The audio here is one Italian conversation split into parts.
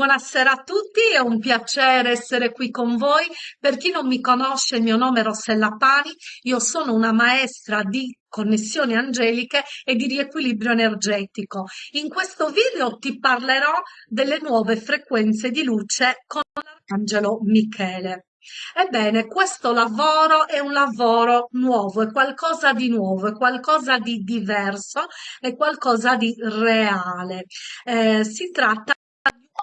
Buonasera a tutti, è un piacere essere qui con voi. Per chi non mi conosce, il mio nome è Rossella Pani, io sono una maestra di connessioni angeliche e di riequilibrio energetico. In questo video ti parlerò delle nuove frequenze di luce con l'Arcangelo Michele. Ebbene, questo lavoro è un lavoro nuovo, è qualcosa di nuovo, è qualcosa di diverso, è qualcosa di reale. Eh, si tratta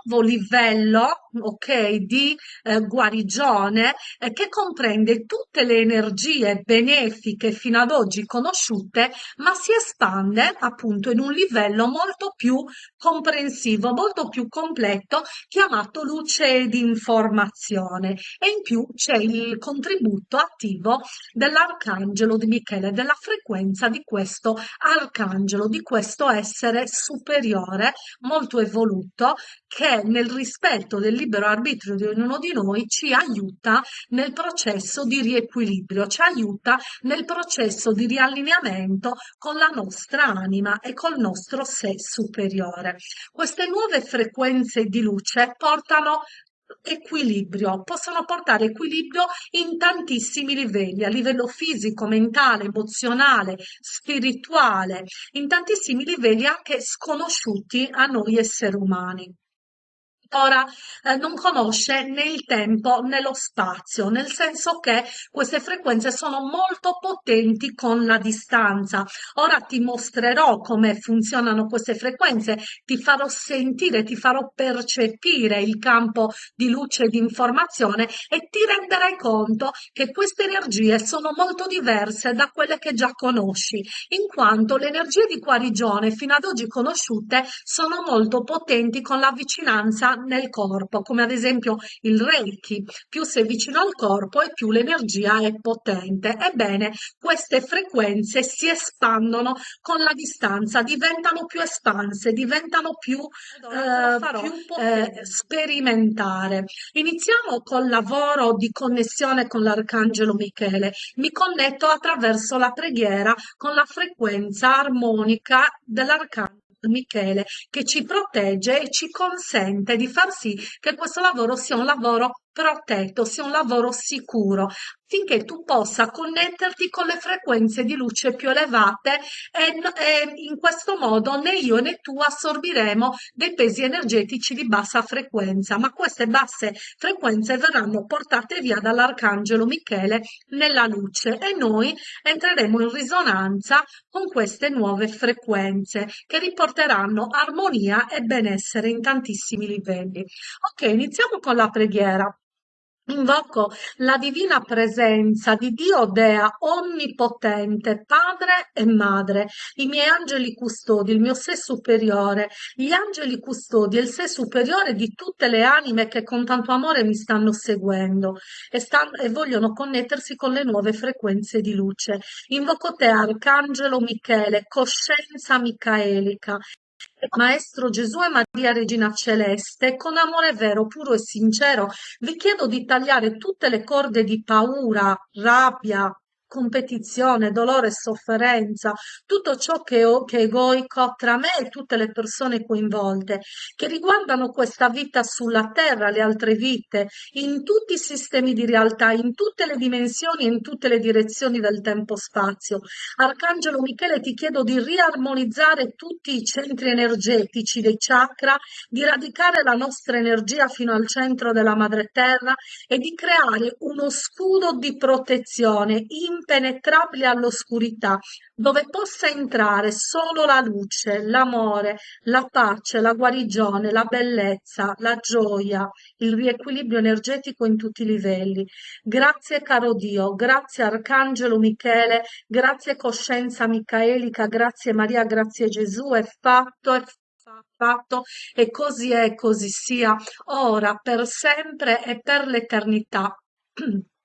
nuovo livello ok, di eh, guarigione eh, che comprende tutte le energie benefiche fino ad oggi conosciute, ma si espande appunto in un livello molto più comprensivo, molto più completo, chiamato luce di informazione. E in più c'è il contributo attivo dell'arcangelo di Michele, della frequenza di questo arcangelo, di questo essere superiore, molto evoluto, che nel rispetto del libero arbitrio di ognuno di noi ci aiuta nel processo di riequilibrio, ci aiuta nel processo di riallineamento con la nostra anima e col nostro sé superiore. Queste nuove frequenze di luce portano equilibrio, possono portare equilibrio in tantissimi livelli, a livello fisico, mentale, emozionale, spirituale, in tantissimi livelli anche sconosciuti a noi esseri umani ora eh, non conosce né il tempo né lo spazio, nel senso che queste frequenze sono molto potenti con la distanza. Ora ti mostrerò come funzionano queste frequenze, ti farò sentire, ti farò percepire il campo di luce e di informazione e ti renderai conto che queste energie sono molto diverse da quelle che già conosci, in quanto le energie di guarigione fino ad oggi conosciute sono molto potenti con la vicinanza nel corpo, come ad esempio il Reiki. Più sei vicino al corpo e più l'energia è potente. Ebbene, queste frequenze si espandono con la distanza, diventano più espanse, diventano più, eh, più eh, sperimentare. Iniziamo col lavoro di connessione con l'Arcangelo Michele. Mi connetto attraverso la preghiera con la frequenza armonica dell'Arcangelo Michele che ci protegge e ci consente di far sì che questo lavoro sia un lavoro protetto, sia un lavoro sicuro, finché tu possa connetterti con le frequenze di luce più elevate e, in questo modo né io né tu assorbiremo dei pesi energetici di bassa frequenza, ma queste basse frequenze verranno portate via dall'arcangelo Michele nella luce e noi entreremo in risonanza con queste nuove frequenze che riporteranno armonia e benessere in tantissimi livelli. Ok, iniziamo con la preghiera. Invoco la divina presenza di Dio Dea Onnipotente, Padre e Madre, i miei angeli custodi, il mio sé superiore, gli angeli custodi e il sé superiore di tutte le anime che con tanto amore mi stanno seguendo e, stanno, e vogliono connettersi con le nuove frequenze di luce. Invoco te, Arcangelo Michele, coscienza micaelica, Maestro Gesù e Maria Regina Celeste, con amore vero, puro e sincero, vi chiedo di tagliare tutte le corde di paura, rabbia, competizione, dolore sofferenza, tutto ciò che, che è egoico tra me e tutte le persone coinvolte, che riguardano questa vita sulla terra, le altre vite, in tutti i sistemi di realtà, in tutte le dimensioni in tutte le direzioni del tempo-spazio. Arcangelo Michele, ti chiedo di riarmonizzare tutti i centri energetici dei chakra, di radicare la nostra energia fino al centro della madre terra e di creare uno scudo di protezione in impenetrabile all'oscurità, dove possa entrare solo la luce, l'amore, la pace, la guarigione, la bellezza, la gioia, il riequilibrio energetico in tutti i livelli. Grazie caro Dio, grazie Arcangelo Michele, grazie Coscienza Micaelica, grazie Maria, grazie Gesù, è fatto, è fatto e così è, così sia, ora, per sempre e per l'eternità.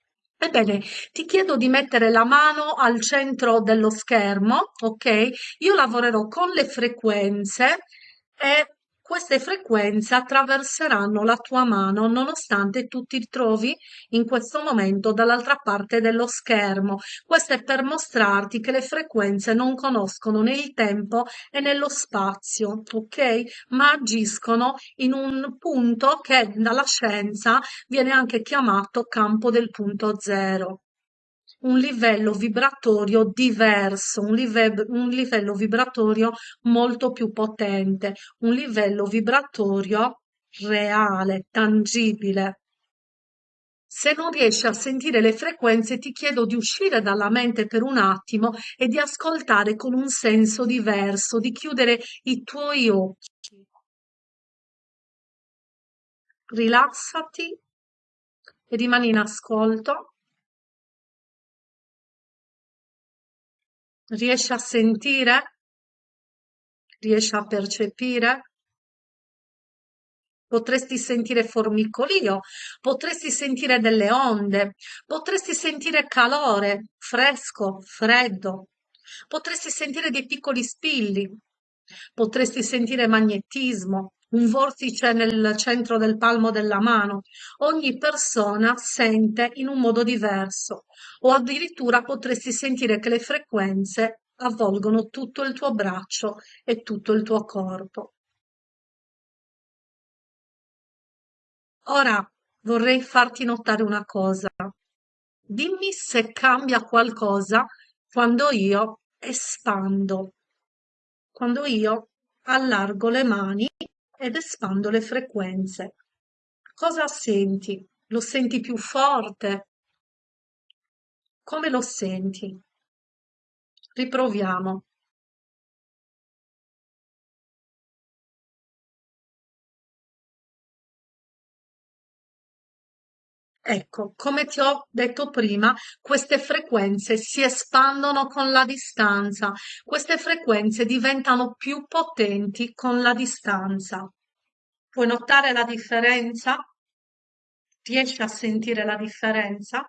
Ebbene, ti chiedo di mettere la mano al centro dello schermo, ok? Io lavorerò con le frequenze e queste frequenze attraverseranno la tua mano nonostante tu ti trovi in questo momento dall'altra parte dello schermo. Questo è per mostrarti che le frequenze non conoscono né il tempo e né lo spazio, ok? Ma agiscono in un punto che dalla scienza viene anche chiamato campo del punto zero un livello vibratorio diverso, un, live un livello vibratorio molto più potente, un livello vibratorio reale, tangibile. Se non riesci a sentire le frequenze, ti chiedo di uscire dalla mente per un attimo e di ascoltare con un senso diverso, di chiudere i tuoi occhi. Rilassati e rimani in ascolto. Riesci a sentire? Riesci a percepire? Potresti sentire formicolio, potresti sentire delle onde, potresti sentire calore, fresco, freddo, potresti sentire dei piccoli spilli, potresti sentire magnetismo, un vortice nel centro del palmo della mano. Ogni persona sente in un modo diverso o addirittura potresti sentire che le frequenze avvolgono tutto il tuo braccio e tutto il tuo corpo. Ora vorrei farti notare una cosa. Dimmi se cambia qualcosa quando io espando, quando io allargo le mani ed espando le frequenze. Cosa senti? Lo senti più forte? Come lo senti? Riproviamo. Ecco, come ti ho detto prima, queste frequenze si espandono con la distanza, queste frequenze diventano più potenti con la distanza. Puoi notare la differenza? Riesci a sentire la differenza?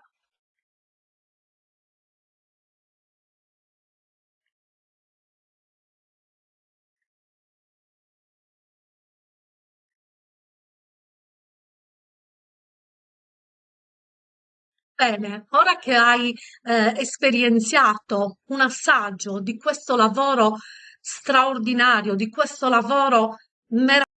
Bene, ora che hai eh, esperienziato un assaggio di questo lavoro straordinario, di questo lavoro meraviglioso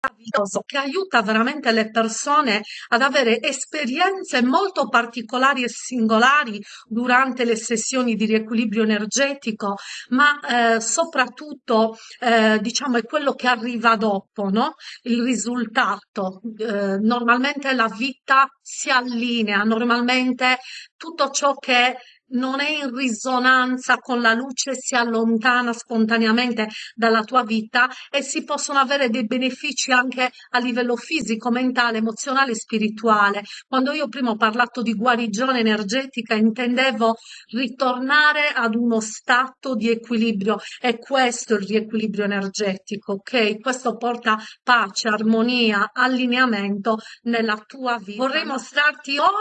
che aiuta veramente le persone ad avere esperienze molto particolari e singolari durante le sessioni di riequilibrio energetico, ma eh, soprattutto eh, diciamo è quello che arriva dopo, no? Il risultato. Eh, normalmente la vita si allinea, normalmente tutto ciò che non è in risonanza con la luce, si allontana spontaneamente dalla tua vita e si possono avere dei benefici anche a livello fisico, mentale, emozionale e spirituale. Quando io prima ho parlato di guarigione energetica, intendevo ritornare ad uno stato di equilibrio e questo è il riequilibrio energetico, ok? Questo porta pace, armonia, allineamento nella tua vita. Vorrei mostrarti ora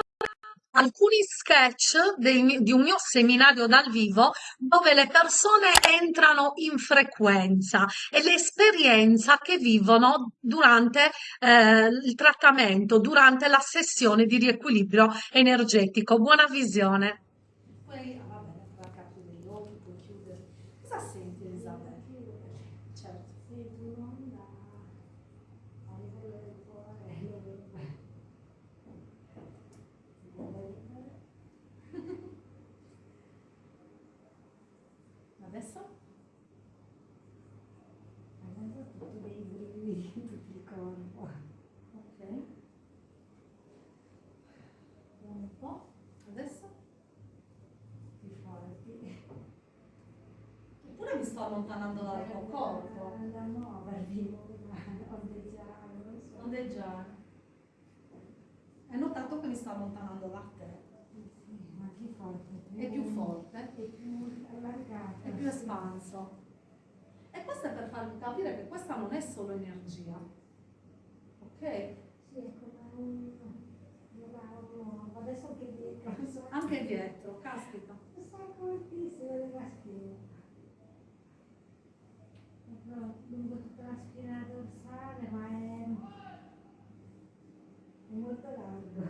alcuni sketch dei, di un mio seminario dal vivo dove le persone entrano in frequenza e l'esperienza che vivono durante eh, il trattamento, durante la sessione di riequilibrio energetico. Buona visione. Poi, ah, vabbè, la capire gli occhi, puoi chiudere. Cosa senti Elisabetta? Certo. Sento un'onda a livello del cuore, Adesso? adesso tutto dei brividi in tutto il corpo. Ok. Un po'. Adesso? più forti. Eppure mi sto allontanando dal tuo corpo. Da muovervi, ondeggiare. Ondeggiare. Hai notato che mi sto allontanando da te? Sì, ma più forte. È più forte? È più allargato. È più espanso. E questo è per farvi capire che questa non è solo energia. Ok? Sì, è come un... un. Adesso che dico, non so. Anche dietro, caspita. Non so fortissimo della schiena. no, lungo tutta la spina dorsale, ma è, è molto largo,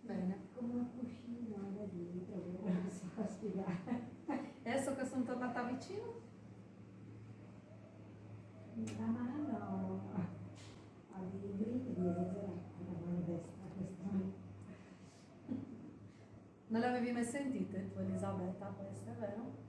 cioè Bene. come un cuscino da dietro, che non so spiegare. E adesso che sono tornata vicino? La mano ha dei brividi esagerati, la mano destra, questa. Non le avevi mai sentite tu Elisabetta queste, vero?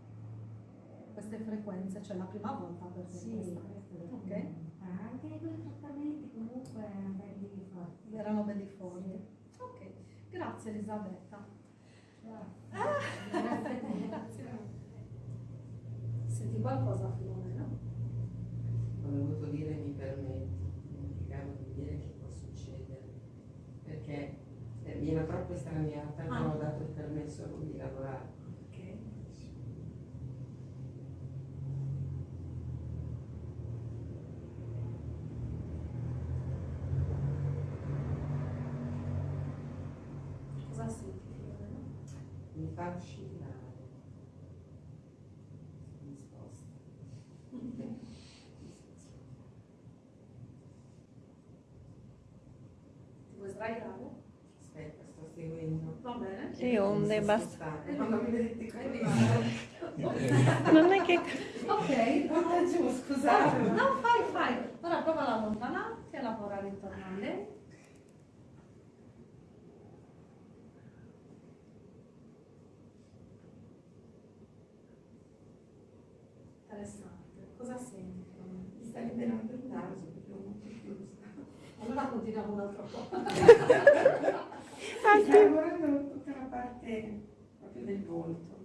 Queste frequenze, cioè la prima volta per te Sì, questa. Ok. Ma anche i due trattamenti comunque erano belli forti. Erano belli forti. Ok, grazie Elisabetta. Grazie. Grazie a te. Grazie. Qualcosa Filomena? Ho dovuto dire mi permetti, dimenticavo di dire che può succedere, perché eh, mi ero troppo estraniata e non Ah. ho dato il permesso a lui di lavorare. Ok. Cosa senti Filomena? Mi fa oscillare. Mi sposta. Ti vuoi sdraiare? Aspetta, sto seguendo. Va bene. Sì, onde Mi basta. Quando mi vedete visto? Non è che Ok, Un attimo, scusate. No, fai, fai. Ora prova ad allontanarti e lavorare intorno a lei. Interessante. Cosa senti? Mi sta liberando il naso perché l'ho molto chiuso. Continuiamo un altro po'. Mi sta lavorando tutta la parte proprio del volto.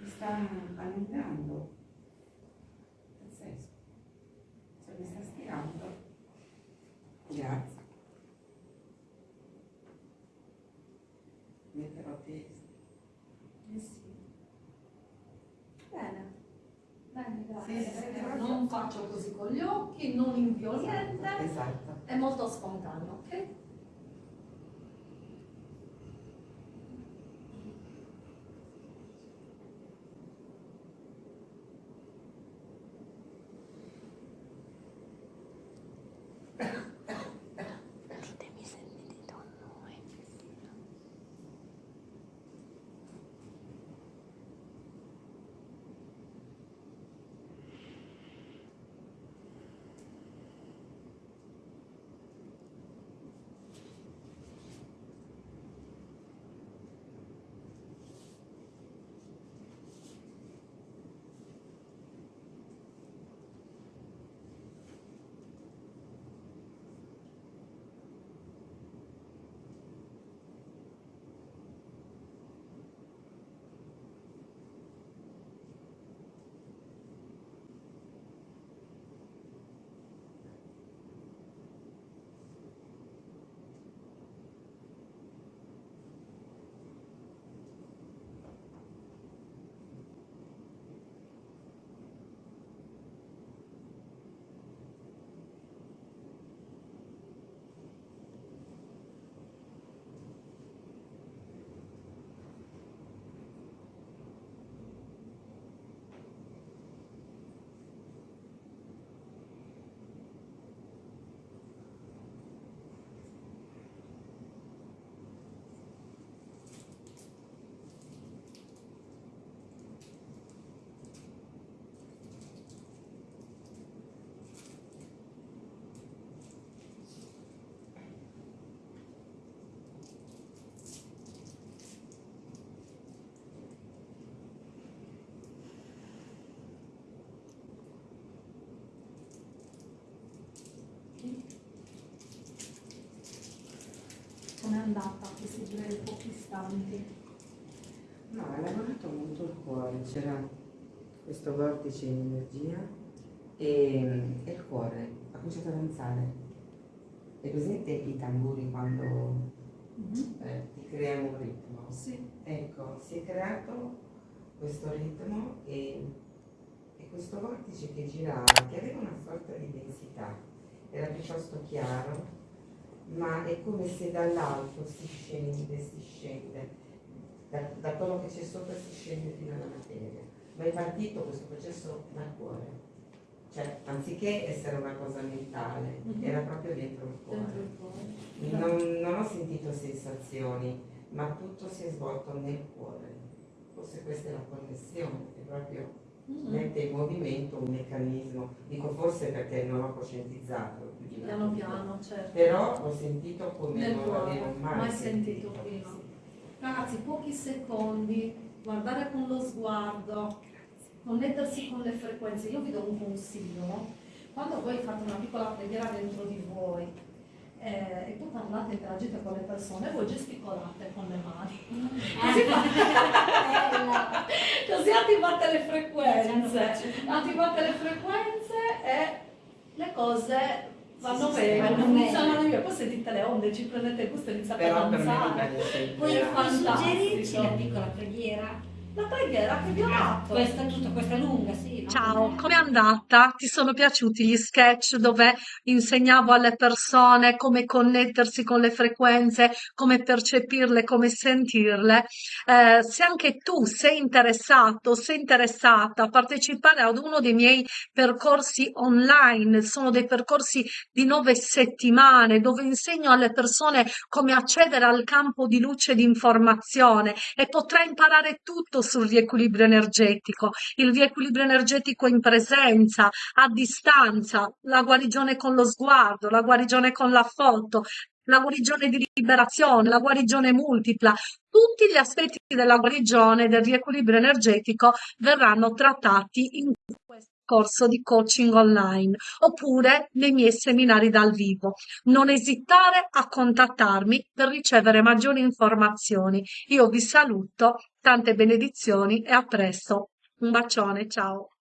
Mi sta allungando. Pazzesco. Cioè mi sta stirando. Grazie. Metterò testa. Eh sì. Bene. Bene, Sì, grazie. sì, sì. Non faccio così con gli occhi, non invio niente. Esatto. È molto spontaneo, ok? Andata questi due pochi istanti? No, ha lavorato molto il cuore, c'era questo vortice di energia e, e il cuore ha cominciato a danzare. E presente i tamburi quando eh, ti creano un ritmo? Sì. Ecco, si è creato questo ritmo e, e questo vortice che girava, che aveva una sorta di densità, era piuttosto chiaro, ma è come se dall'alto si scende, si scende. da, da quello che c'è sopra si scende fino alla materia, ma è partito questo processo dal cuore. Cioè, anziché essere una cosa mentale, Mhm. era proprio dentro il cuore. Dentro il cuore. Non, non ho sentito sensazioni, ma tutto si è svolto nel cuore. Forse questa è la connessione, che proprio Mhm. mette in movimento un meccanismo. Dico forse perché non ho coscientizzato. Più di Piano piano, certo. Però l'ho sentito come Nel non cuore, l'avevo mai, mai sentito prima. Ragazzi, pochi secondi, guardare con lo sguardo, connettersi con le frequenze. Io vi do un consiglio, no? Quando voi fate una piccola preghiera dentro di voi eh, e poi parlate, interagite con le persone, voi gesticolate con le mani. Così, fa- così attivate le frequenze. Attivate le frequenze e le cose vanno bene, vanno funzionano bene. meglio. Poi sentite le onde, ci prendete il gusto e iniziate a danzare. Puoi suggerirci la piccola preghiera? La preghiera che vi ho dato. questa, tutta questa lunga, sì. no? Ciao, com'è andata? Ti sono piaciuti gli sketch dove insegnavo alle persone come connettersi con le frequenze, come percepirle, come sentirle? Eh, se anche tu sei interessato, sei interessata a partecipare ad uno dei miei percorsi online, sono dei percorsi di nove settimane dove insegno alle persone come accedere al campo di luce di informazione e potrai imparare tutto sul riequilibrio energetico, il riequilibrio energetico in presenza, a distanza, la guarigione con lo sguardo, la guarigione con la foto, la guarigione di liberazione, la guarigione multipla, tutti gli aspetti della guarigione del riequilibrio energetico verranno trattati in questo corso di coaching online oppure nei miei seminari dal vivo. Non esitare a contattarmi per ricevere maggiori informazioni. Io vi saluto, tante benedizioni e a presto. Un bacione, ciao.